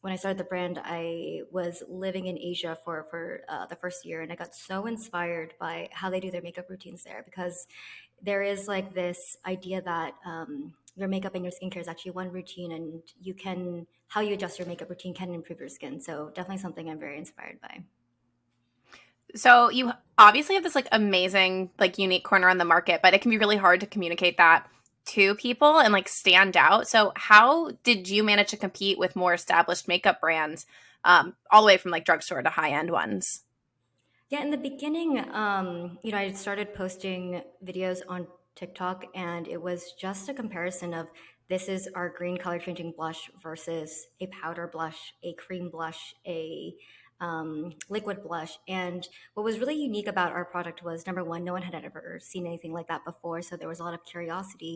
when I started the brand, I was living in Asia for for uh, the first year, and I got so inspired by how they do their makeup routines there because there is like this idea that um, your makeup and your skincare is actually one routine, and you can how you adjust your makeup routine can improve your skin. So definitely something I'm very inspired by. So you obviously have this like amazing, like unique corner on the market, but it can be really hard to communicate that to people and like stand out. So how did you manage to compete with more established makeup brands, um, all the way from like drugstore to high end ones? Yeah, in the beginning, um, you know, I started posting videos on TikTok, and it was just a comparison of this is our green color changing blush versus a powder blush, a cream blush, a um, liquid blush. And what was really unique about our product was number one, no one had ever seen anything like that before, so there was a lot of curiosity.